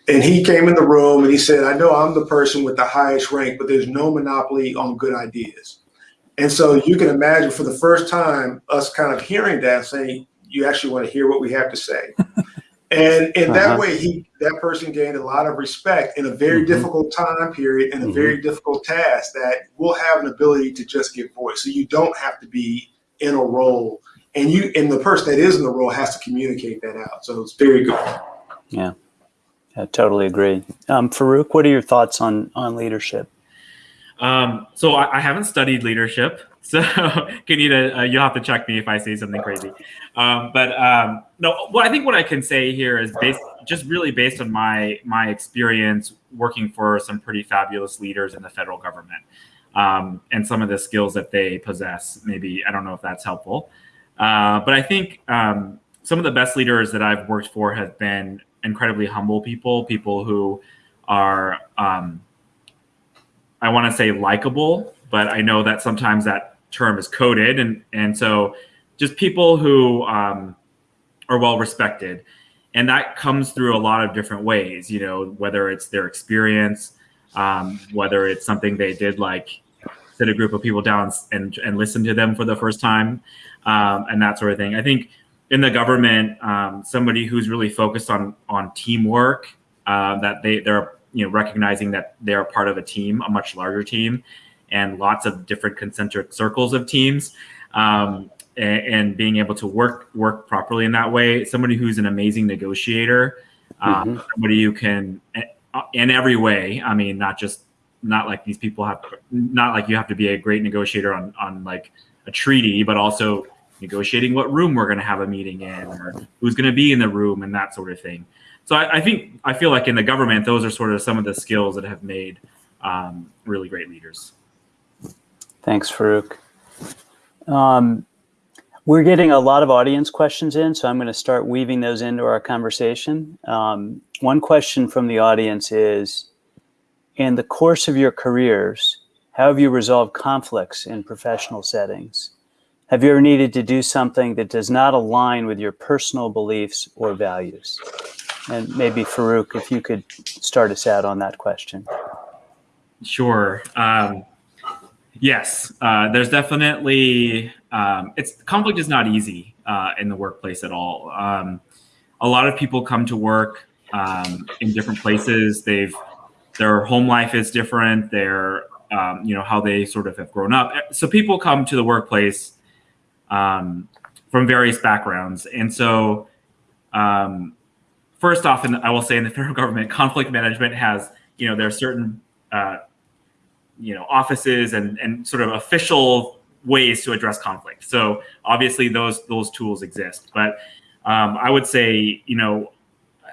And he came in the room and he said, "I know I'm the person with the highest rank, but there's no monopoly on good ideas." And so you can imagine for the first time us kind of hearing that saying, "You actually want to hear what we have to say." And in Uh-huh. that way, he that person gained a lot of respect in a very Mhm. difficult time period and a Mhm. very difficult task that will have an ability to just give voice. So you don't have to be in a role, and you and the person that is in the role has to communicate that out. So it's very good. Yeah, I totally agree. Um, Farouk, what are your thoughts on on leadership? Um, so I, I haven't studied leadership, so Kenita, uh, you'll have to check me if I say something crazy. Um, but um, no, what I think what I can say here is based just really based on my my experience working for some pretty fabulous leaders in the federal government um, and some of the skills that they possess. Maybe I don't know if that's helpful, uh, but I think um, some of the best leaders that I've worked for have been incredibly humble people, people who are um, I want to say likable, but I know that sometimes that term is coded, and and so just people who um, are well respected, and that comes through a lot of different ways. You know, whether it's their experience, um, whether it's something they did like sit a group of people down and and listen to them for the first time, um, and that sort of thing. I think in the government, um, somebody who's really focused on on teamwork, uh, that they they're you know recognizing that they're part of a team a much larger team and lots of different concentric circles of teams um, and, and, being able to work work properly in that way somebody who's an amazing negotiator um, Mhm. somebody who can in every way i mean not just not like these people have not like you have to be a great negotiator on on like a treaty but also negotiating what room we're going to have a meeting in or who's going to be in the room and that sort of thing so I, I, think I feel like in the government, those are sort of some of the skills that have made um, really great leaders. Thanks, Farouk. Um, we're getting a lot of audience questions in, so I'm going to start weaving those into our conversation. Um, one question from the audience is, in the course of your careers, how have you resolved conflicts in professional settings? Have you ever needed to do something that does not align with your personal beliefs or values? And maybe Farouk, if you could start us out on that question. Sure. Um, yes, uh, there's definitely um, it's conflict is not easy uh, in the workplace at all. Um, a lot of people come to work um, in different places. They've their home life is different. Their um, you know how they sort of have grown up. So people come to the workplace um, from various backgrounds, and so first off, and I will say in the federal government, conflict management has, you know, there are certain, uh, you know, offices and, and sort of official ways to address conflict. So obviously those those tools exist, but um, I would say, you know,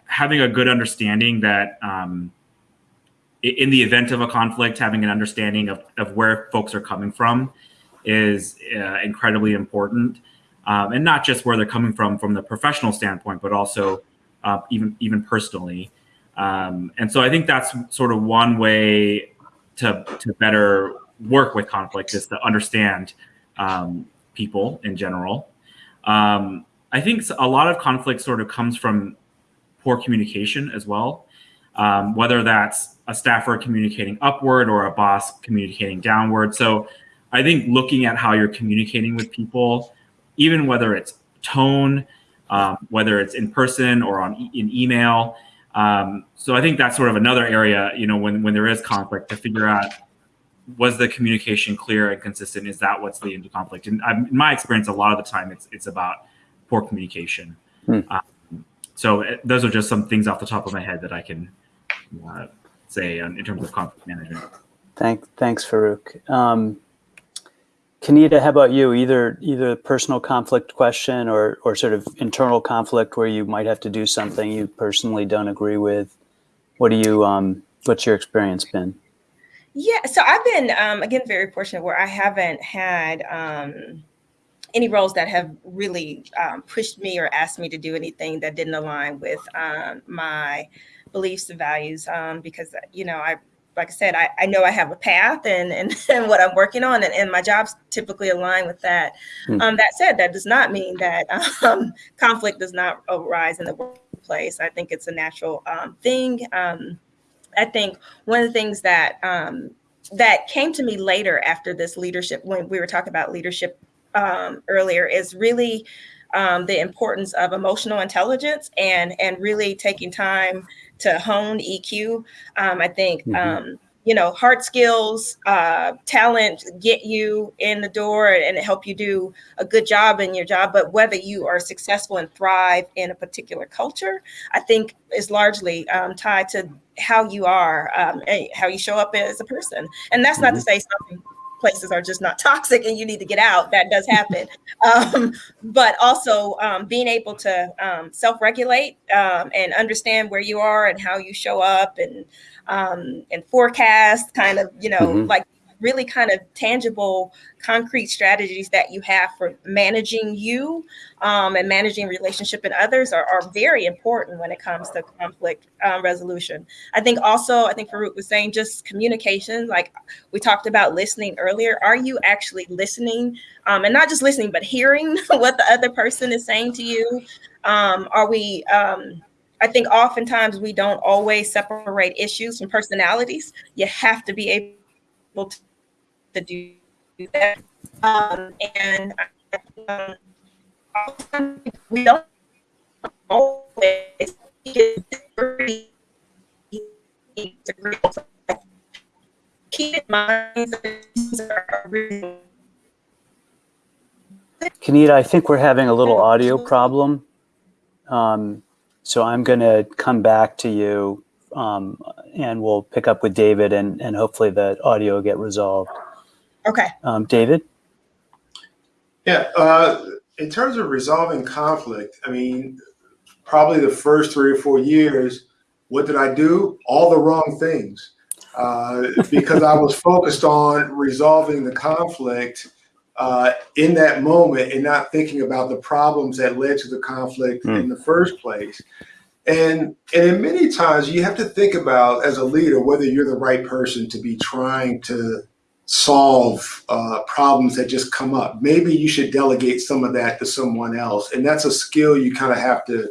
having a good understanding that um, in the event of a conflict, having an understanding of, of where folks are coming from is uh, incredibly important. Um, and not just where they're coming from from the professional standpoint, but also uh, even even personally. Um, and so I think that's sort of one way to to better work with conflict is to understand um, people in general. Um, I think a lot of conflict sort of comes from poor communication as well, um, whether that's a staffer communicating upward or a boss communicating downward. So I think looking at how you're communicating with people, even whether it's tone, um, whether it's in person or on e- in email. Um, so I think that's sort of another area, you know, when when there is conflict, to figure out was the communication clear and consistent? Is that what's leading to conflict? And um, in my experience, a lot of the time, it's it's about poor communication. Hmm. Um, so uh, those are just some things off the top of my head that I can uh, say um, in terms of conflict management. Thank, thanks, Farouk. Kenita, how about you? Either either personal conflict question or or sort of internal conflict where you might have to do something you personally don't agree with. What do you um, what's your experience been? Yeah, so I've been um, again very fortunate where I haven't had um, any roles that have really um, pushed me or asked me to do anything that didn't align with um, my beliefs and values. Um, because you know, I like I said, I, I know I have a path and and, and what I'm working on, and, and my jobs typically align with that. Hmm. Um, that said, that does not mean that um, conflict does not arise in the workplace. I think it's a natural um, thing. Um, I think one of the things that um, that came to me later after this leadership, when we were talking about leadership um, earlier, is really um, the importance of emotional intelligence and and really taking time to hone EQ. Um, I think. Mhm. Um, you know, hard skills, uh, talent get you in the door and help you do a good job in your job. But whether you are successful and thrive in a particular culture, I think is largely um, tied to how you are, um, and how you show up as a person. And that's not to say some places are just not toxic and you need to get out. That does happen. um, but also um, being able to um, self-regulate um, and understand where you are and how you show up and um, and forecast kind of, you know, Mhm. like really kind of tangible, concrete strategies that you have for managing you um, and managing relationship and others are, are very important when it comes to conflict um, resolution. I think also, I think Farouk was saying just communication, like we talked about listening earlier. Are you actually listening um, and not just listening, but hearing what the other person is saying to you? Um, are we, um, I think oftentimes we don't always separate issues from personalities. You have to be able to, to do that. Um, and um, we don't always. Keep in mind Kenita, I think we're having a little audio problem. Um, so I'm going to come back to you um, and we'll pick up with David and, and hopefully the audio will get resolved. Okay. Um, David? Yeah, uh, in terms of resolving conflict, I mean, probably the first three or four years, what did I do? All the wrong things. Uh, because I was focused on resolving the conflict uh, in that moment and not thinking about the problems that led to the conflict Hmm. in the first place. And and in many times you have to think about as a leader whether you're the right person to be trying to solve uh, problems that just come up. Maybe you should delegate some of that to someone else, and that's a skill you kind of have to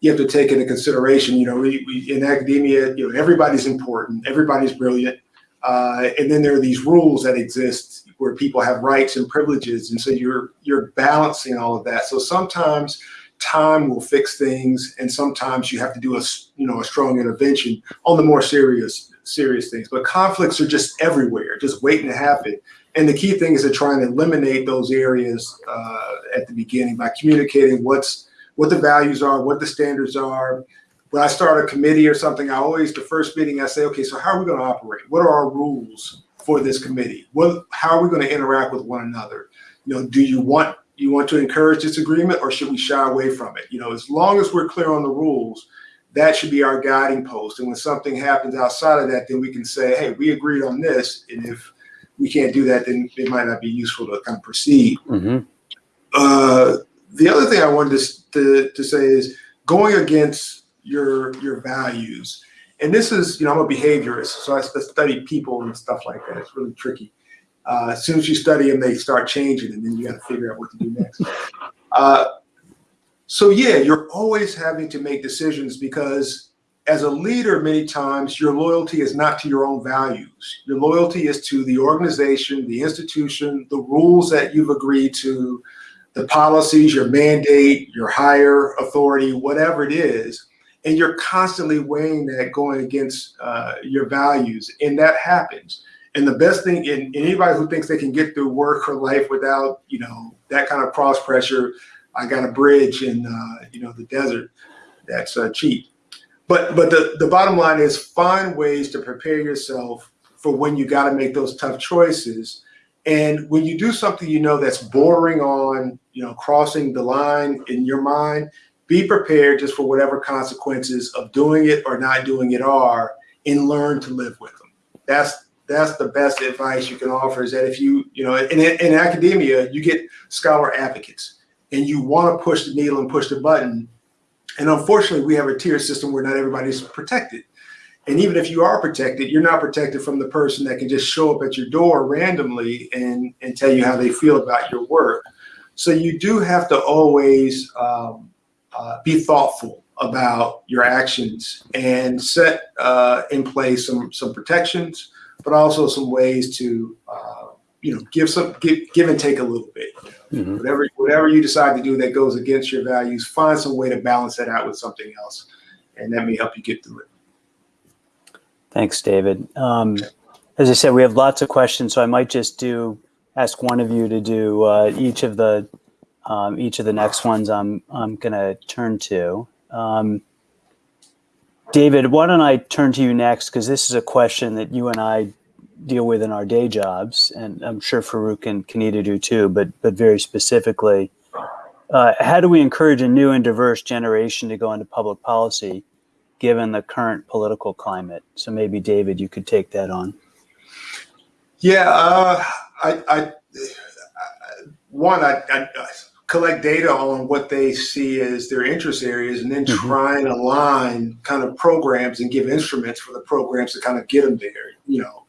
you have to take into consideration. You know, we, we in academia, you know, everybody's important, everybody's brilliant, uh, and then there are these rules that exist where people have rights and privileges, and so you're you're balancing all of that. So sometimes time will fix things, and sometimes you have to do a, you know a strong intervention on the more serious serious things. But conflicts are just everywhere, just waiting to happen. And the key thing is to try and eliminate those areas uh, at the beginning by communicating what's what the values are, what the standards are. When I start a committee or something, I always the first meeting I say, okay, so how are we going to operate? What are our rules for this committee? What how are we going to interact with one another? You know, do you want you want to encourage disagreement or should we shy away from it? You know, as long as we're clear on the rules, that should be our guiding post. And when something happens outside of that, then we can say, hey, we agreed on this. And if we can't do that, then it might not be useful to kind of proceed. Mm-hmm. Uh, the other thing I wanted to, to, to say is going against your your values. And this is, you know, I'm a behaviorist, so I study people and stuff like that. It's really tricky. Uh, as soon as you study them, they start changing, and then you got to figure out what to do next. Uh, so yeah, you're always having to make decisions because as a leader, many times your loyalty is not to your own values. Your loyalty is to the organization, the institution, the rules that you've agreed to, the policies, your mandate, your higher authority, whatever it is. And you're constantly weighing that going against uh, your values. And that happens. And the best thing, and anybody who thinks they can get through work or life without, you know, that kind of cross pressure, I got a bridge in, uh, you know, the desert. That's uh, cheap. But but the, the bottom line is find ways to prepare yourself for when you got to make those tough choices. And when you do something you know that's bordering on, you know, crossing the line in your mind, be prepared just for whatever consequences of doing it or not doing it are and learn to live with them. That's that's the best advice you can offer is that if you, you know, in, in academia, you get scholar advocates and you want to push the needle and push the button. And unfortunately, we have a tier system where not everybody's protected. And even if you are protected, you're not protected from the person that can just show up at your door randomly and, and tell you how they feel about your work. So you do have to always um, uh, be thoughtful about your actions and set uh, in place some some protections, but also some ways to uh, you know give some give, give and take a little bit. Mm-hmm. Whatever whatever you decide to do that goes against your values, find some way to balance that out with something else, and that may help you get through it. Thanks, David. Um, as I said, we have lots of questions, so I might just do ask one of you to do uh, each of the um, each of the next ones. I'm I'm going to turn to. Um, David, why don't I turn to you next? Because this is a question that you and I deal with in our day jobs, and I'm sure Farouk and Kenita do too, but, but very specifically, uh, how do we encourage a new and diverse generation to go into public policy given the current political climate? So maybe, David, you could take that on. Yeah, uh, I, I, one, I, I collect data on what they see as their interest areas and then mm-hmm. try and align kind of programs and give instruments for the programs to kind of get them there you know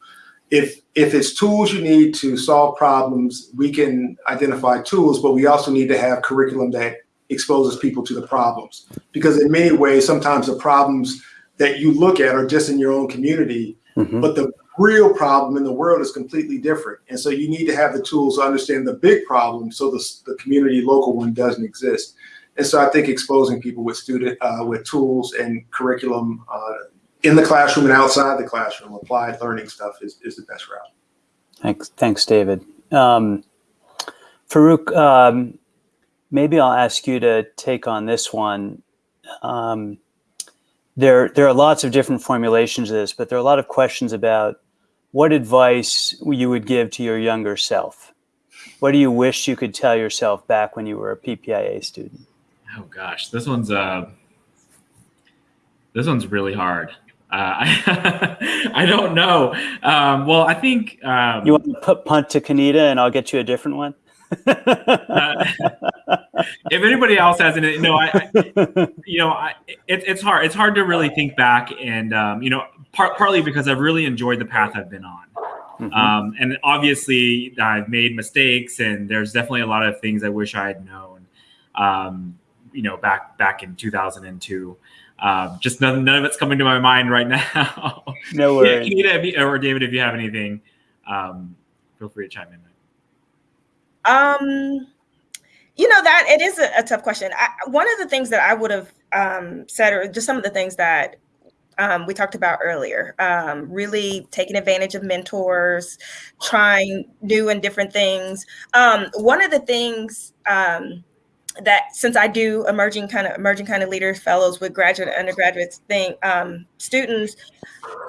if if it's tools you need to solve problems we can identify tools but we also need to have curriculum that exposes people to the problems because in many ways sometimes the problems that you look at are just in your own community mm-hmm. but the real problem in the world is completely different. And so you need to have the tools to understand the big problem so the, the community local one doesn't exist. And so I think exposing people with student uh, with tools and curriculum uh, in the classroom and outside the classroom, applied learning stuff is, is the best route. Thanks, thanks, David. Um, Farouk, um, maybe I'll ask you to take on this one. Um, there, there are lots of different formulations of this, but there are a lot of questions about what advice you would give to your younger self? What do you wish you could tell yourself back when you were a PPIA student? Oh gosh, this one's uh, this one's really hard. Uh, I, I don't know. Um, well, I think um, you want to put punt to Kenita, and I'll get you a different one. uh, if anybody else has any, no, I, I you know, I, it, it's hard. It's hard to really think back, and um, you know, part, partly because I've really enjoyed the path I've been on. Mm-hmm. Um, and obviously, I've made mistakes, and there's definitely a lot of things I wish I had known. Um, you know, back back in 2002. Um, just none, none of it's coming to my mind right now. no worries. Yeah, Kenita, or David, if you have anything, um, feel free to chime in. Um, you know that it is a, a tough question. I, one of the things that I would have um, said, or just some of the things that um, we talked about earlier, um, really taking advantage of mentors, trying new and different things. Um, one of the things um, that since I do emerging kind of emerging kind of leaders fellows with graduate and undergraduate thing um, students,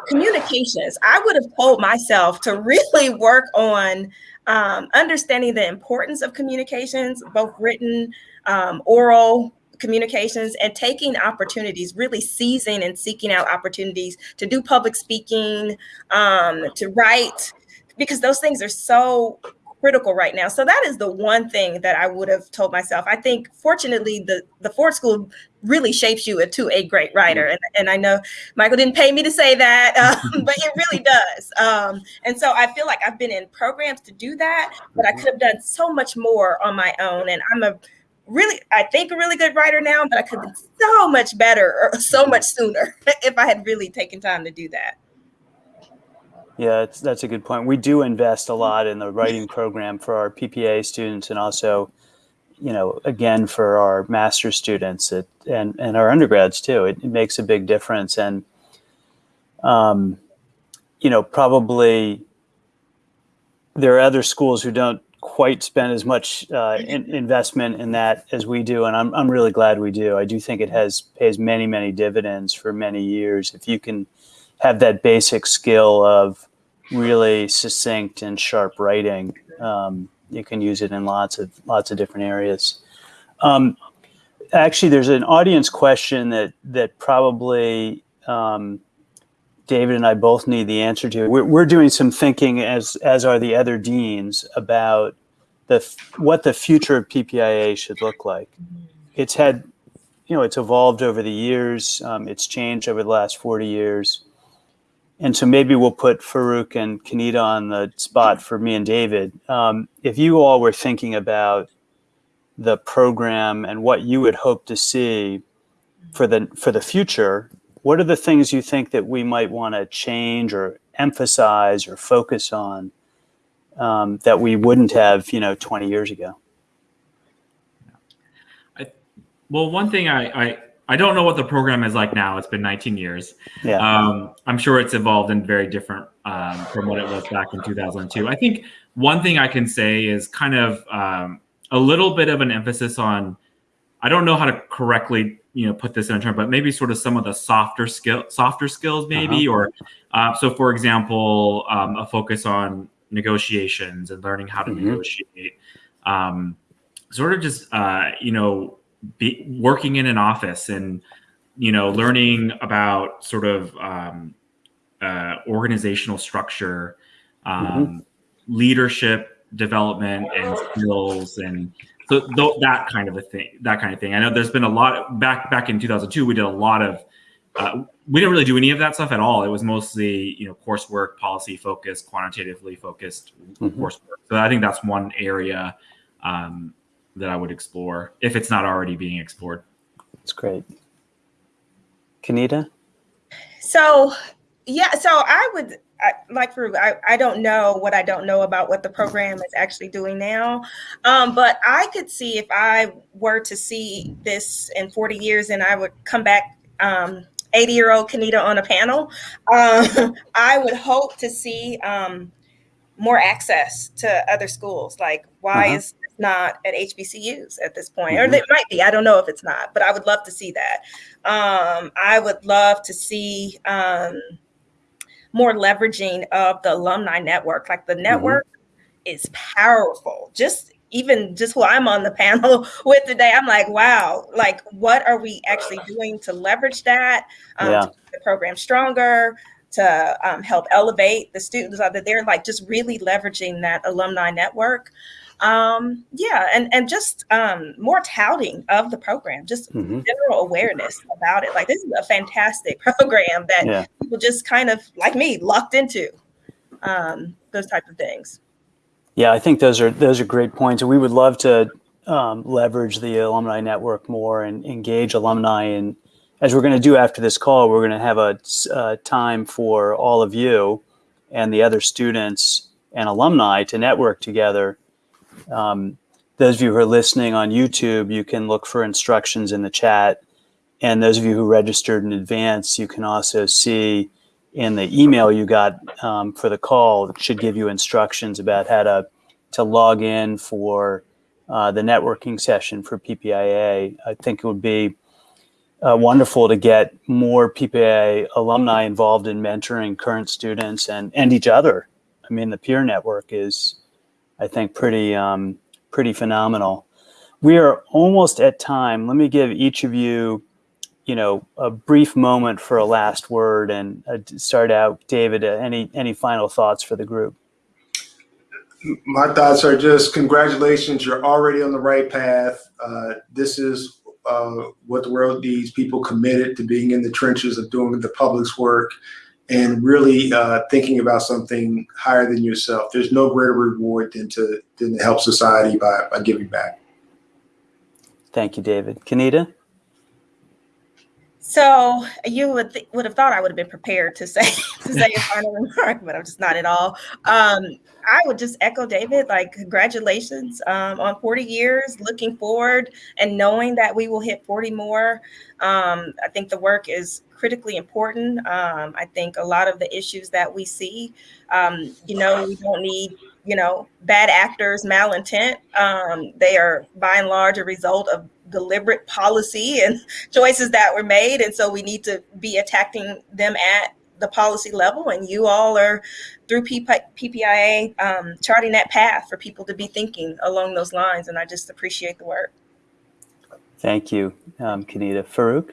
communications. I would have told myself to really work on um, understanding the importance of communications, both written, um, oral, communications and taking opportunities, really seizing and seeking out opportunities to do public speaking, um, to write, because those things are so critical right now. So that is the one thing that I would have told myself. I think fortunately the the Ford School really shapes you into a great writer. And, and I know Michael didn't pay me to say that, um, but it really does. Um, and so I feel like I've been in programs to do that, but I could have done so much more on my own. And I'm a really, I think a really good writer now, but I could have been so much better or so much sooner if I had really taken time to do that. Yeah, that's a good point. We do invest a lot in the writing program for our PPA students and also, you know, again, for our master students it, and, and our undergrads too. It, it makes a big difference. And, um, you know, probably there are other schools who don't quite spend as much uh, in, investment in that as we do, and I'm I'm really glad we do. I do think it has pays many many dividends for many years if you can have that basic skill of really succinct and sharp writing. Um, you can use it in lots of lots of different areas. Um, actually, there's an audience question that that probably um, David and I both need the answer to. We're, we're doing some thinking, as as are the other deans, about the what the future of PPIA should look like. It's had, you know, it's evolved over the years. Um, it's changed over the last forty years, and so maybe we'll put Farouk and Kanita on the spot for me and David. Um, if you all were thinking about the program and what you would hope to see for the for the future what are the things you think that we might want to change or emphasize or focus on um, that we wouldn't have you know 20 years ago Well, one thing I, I I don't know what the program is like now. It's been 19 years. yeah Um, I'm sure it's evolved and very different um, from what it was back in 2002. I think one thing I can say is kind of um, a little bit of an emphasis on. I don't know how to correctly, you know, put this in a term, but maybe sort of some of the softer skill, softer skills, maybe, or uh, so. For example, um, a focus on negotiations and learning how to Mhm. negotiate. Um, sort of just, uh, you know, be working in an office and you know learning about sort of um, uh, organizational structure um, leadership development and skills and so th- that kind of a thing that kind of thing. I know there's been a lot back back in 2002 we did a lot of uh, we didn't really do any of that stuff at all. It was mostly you know coursework policy focused quantitatively focused Mhm. coursework. So i think that's one area um, that i would explore if it's not already being explored that's great kenita So, yeah, so I would I, like for I, I don't know what I don't know about what the program is actually doing now. Um, but I could see if I were to see this in 40 years and I would come back um 80 year old Kenita on a panel, um, I would hope to see um, more access to other schools. Like, why Uh-huh. is not at HBCUs at this point? Or it might be. I don't know if it's not, but I would love to see that. Um, I would love to see um, more leveraging of the alumni network. Like the network is powerful. Just even just who I'm on the panel with today, I'm like, wow, like what are we actually doing to leverage that, um, Yeah. to the program stronger, to um, help elevate the students that they're like just really leveraging that alumni network. Um, yeah, and and just um, more touting of the program, just Mhm. general awareness about it. Like this is a fantastic program that Yeah. people just kind of like me locked into um, those type of things. Yeah, I think those are those are great points, and we would love to um, leverage the alumni network more and engage alumni. And as we're going to do after this call, we're going to have a uh time for all of you and the other students and alumni to network together. Um, those of you who are listening on YouTube, you can look for instructions in the chat, and those of you who registered in advance, you can also see in the email you got um, for the call it should give you instructions about how to to log in for uh, the networking session for PPIA. I think it would be uh, wonderful to get more PPIA alumni involved in mentoring current students and and each other. I mean, the peer network is, I think, pretty um, pretty phenomenal. We are almost at time. Let me give each of you you know a brief moment for a last word and uh, start out david uh, any any final thoughts for the group My thoughts are just congratulations. You're already on the right path. Uh, this is uh, what the world needs people committed to being in the trenches of doing the public's work and really uh, thinking about something higher than yourself. There's no greater reward than to, than to help society by, by giving back. thank you david kenita So you would would have thought I would have been prepared to say to say a final remark, but I'm just not at all. Um, I would just echo David, like congratulations um, on 40 years. Looking forward and knowing that we will hit 40 more. Um, I think the work is critically important. Um, I think a lot of the issues that we see, um, you know, we don't need you know bad actors, malintent. Um, they are by and large a result of deliberate policy and choices that were made. And so we need to be attacking them at the policy level. And you all are through ppia um, charting that path for people to be thinking along those lines. And i just appreciate the work. Thank you um, kenita farouk?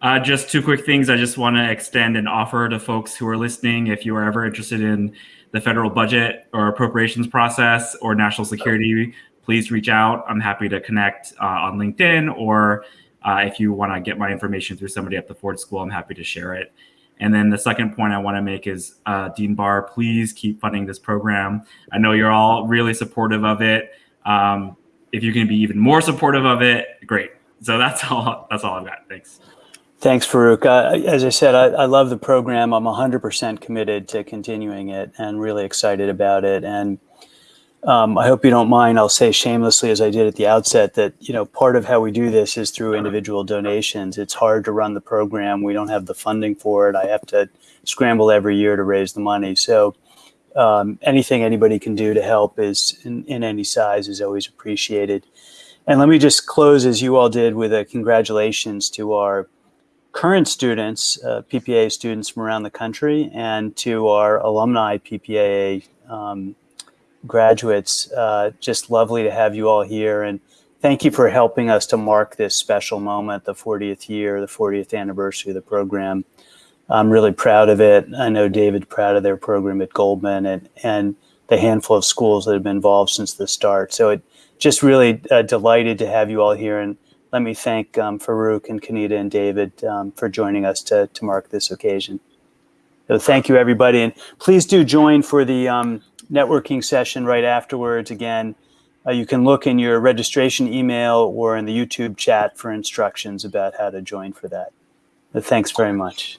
Uh, just two quick things. I just want to extend an offer to folks who are listening. If you are ever interested in the federal budget or appropriations process or national security, please reach out. I'm happy to connect uh, on LinkedIn or uh, if you want to get my information through somebody at the Ford School, I'm happy to share it. And then the second point I want to make is uh, Dean Barr, please keep funding this program. I know you're all really supportive of it. Um, if you can be even more supportive of it, great. So that's all. That's all I've got. Thanks. Thanks, Farouk. Uh, as I said, I, I, love the program. I'm 100% committed to continuing it and really excited about it. And um, I hope you don't mind. I'll say shamelessly, as I did at the outset, that you know part of how we do this is through individual donations. It's hard to run the program. We don't have the funding for it. I have to scramble every year to raise the money. So um, anything anybody can do to help is in, in any size is always appreciated. And let me just close as you all did with a congratulations to our current students, uh, PPA students from around the country, and to our alumni PPA um, graduates. Uh, just lovely to have you all here. And thank you for helping us to mark this special moment, the 40th year, the 40th anniversary of the program. I'm really proud of it. I know David's proud of their program at Goldman and, and the handful of schools that have been involved since the start. So it just really uh, delighted to have you all here. And let me thank um, Farouk and Kenita and David um, for joining us to, to mark this occasion. So thank you, everybody. And please do join for the um, networking session right afterwards. Again, uh, you can look in your registration email or in the YouTube chat for instructions about how to join for that. But thanks very much.